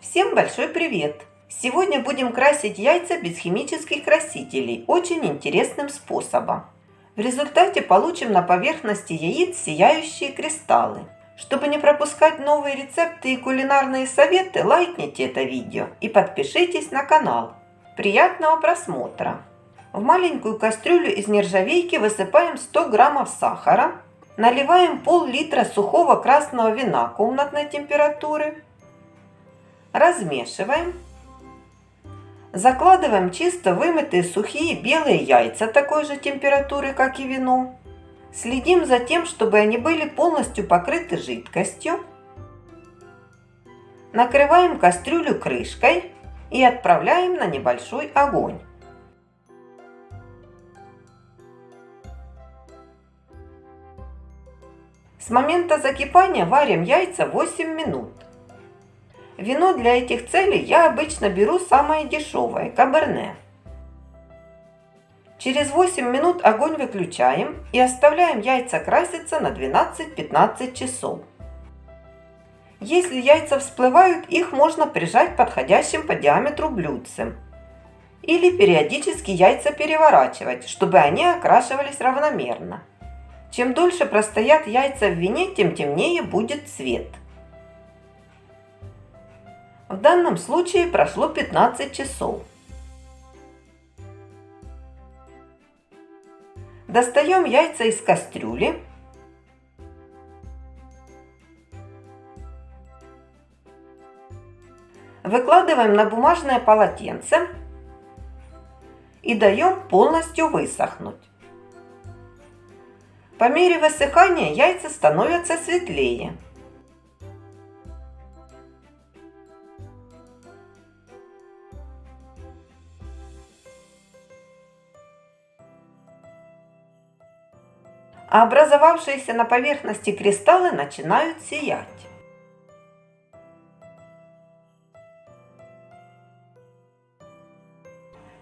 Всем большой привет! Сегодня будем красить яйца без химических красителей очень интересным способом. В результате получим на поверхности яиц сияющие кристаллы. Чтобы не пропускать новые рецепты и кулинарные советы, лайкните это видео и подпишитесь на канал. Приятного просмотра! В маленькую кастрюлю из нержавейки высыпаем 100 граммов сахара, наливаем пол-литра сухого красного вина комнатной температуры, размешиваем, закладываем чисто вымытые сухие белые яйца такой же температуры, как и вино, следим за тем, чтобы они были полностью покрыты жидкостью, накрываем кастрюлю крышкой и отправляем на небольшой огонь. С момента закипания варим яйца 8 минут. Вино для этих целей я обычно беру самое дешевое – каберне. Через 8 минут огонь выключаем и оставляем яйца краситься на 12-15 часов. Если яйца всплывают, их можно прижать подходящим по диаметру блюдцем. Или периодически яйца переворачивать, чтобы они окрашивались равномерно. Чем дольше простоят яйца в вине, тем темнее будет цвет. В данном случае прошло 15 часов. Достаем яйца из кастрюли. Выкладываем на бумажное полотенце и даем полностью высохнуть. По мере высыхания яйца становятся светлее. А образовавшиеся на поверхности кристаллы начинают сиять.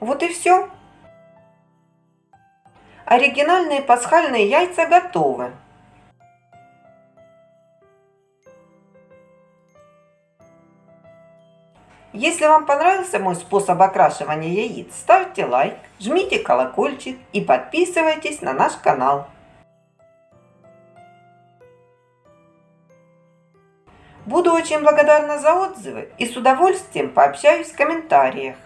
Вот и все. Оригинальные пасхальные яйца готовы. Если вам понравился мой способ окрашивания яиц, ставьте лайк, жмите колокольчик и подписывайтесь на наш канал. Буду очень благодарна за отзывы и с удовольствием пообщаюсь в комментариях.